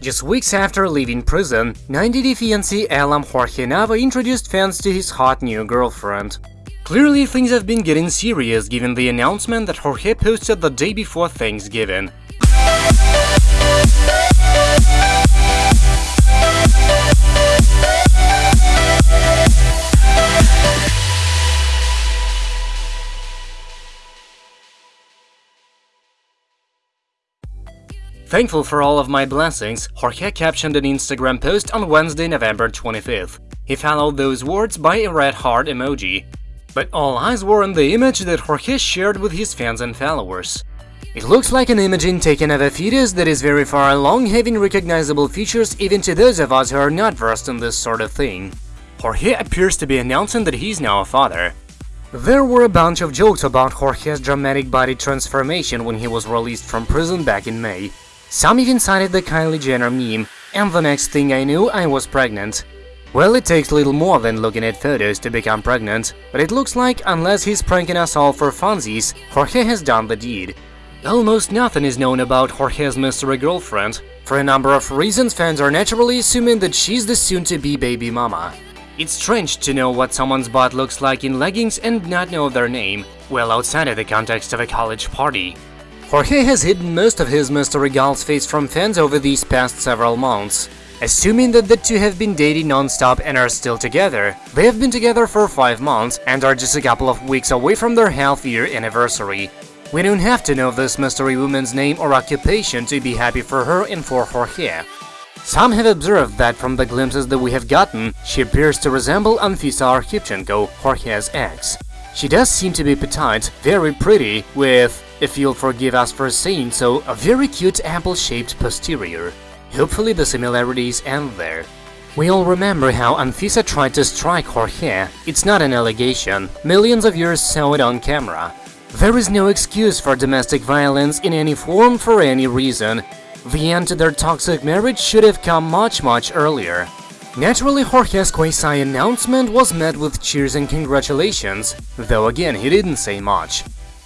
Just weeks after leaving prison, 90-day fiancé Elam Jorge Nava introduced fans to his hot new girlfriend. Clearly things have been getting serious given the announcement that Jorge posted the day before Thanksgiving. Thankful for all of my blessings, Jorge captioned an Instagram post on Wednesday, November 25th. He followed those words by a red heart emoji. But all eyes were on the image that Jorge shared with his fans and followers. It looks like an imaging taken of a fetus that is very far along, having recognizable features even to those of us who are not versed in this sort of thing. Jorge appears to be announcing that he's now a father. There were a bunch of jokes about Jorge's dramatic body transformation when he was released from prison back in May, some even cited the Kylie Jenner meme, and the next thing I knew, I was pregnant. Well, it takes little more than looking at photos to become pregnant, but it looks like, unless he's pranking us all for funsies, Jorge has done the deed. Almost nothing is known about Jorge's mystery girlfriend. For a number of reasons, fans are naturally assuming that she's the soon-to-be baby mama. It's strange to know what someone's butt looks like in leggings and not know their name, well outside of the context of a college party. Jorge has hidden most of his mystery girl's face from fans over these past several months. Assuming that the two have been dating non-stop and are still together, they have been together for 5 months and are just a couple of weeks away from their half-year anniversary. We don't have to know this mystery woman's name or occupation to be happy for her and for Jorge. Some have observed that from the glimpses that we have gotten, she appears to resemble Anfisa Arkhipchenko, Jorge's ex. She does seem to be petite, very pretty, with if you'll forgive us for saying so, a very cute apple-shaped posterior. Hopefully the similarities end there. We all remember how Anfisa tried to strike Jorge. It's not an allegation, millions of years saw it on camera. There is no excuse for domestic violence in any form for any reason. The end to their toxic marriage should have come much much earlier. Naturally, Jorge's quasi-announcement was met with cheers and congratulations, though again he didn't say much.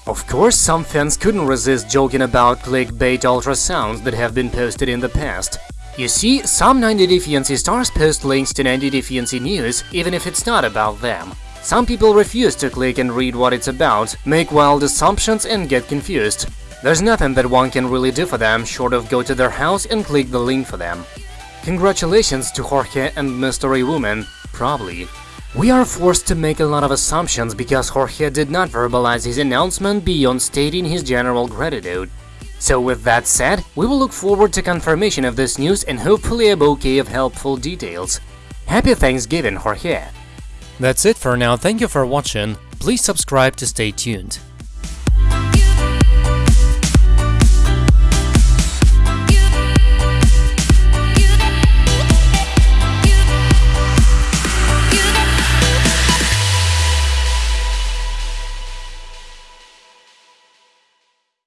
Of course, some fans couldn't resist joking about clickbait ultrasounds that have been posted in the past. You see, some 90 Day Fiancé stars post links to 90 Day Fiancé news even if it's not about them. Some people refuse to click and read what it's about, make wild assumptions and get confused. There's nothing that one can really do for them short of go to their house and click the link for them. Congratulations to Jorge and Mystery Woman, probably. We are forced to make a lot of assumptions because Jorge did not verbalize his announcement beyond stating his general gratitude. So with that said, we will look forward to confirmation of this news and hopefully a bouquet of helpful details. Happy Thanksgiving, Jorge! That's it for now, thank you for watching, please subscribe to stay tuned.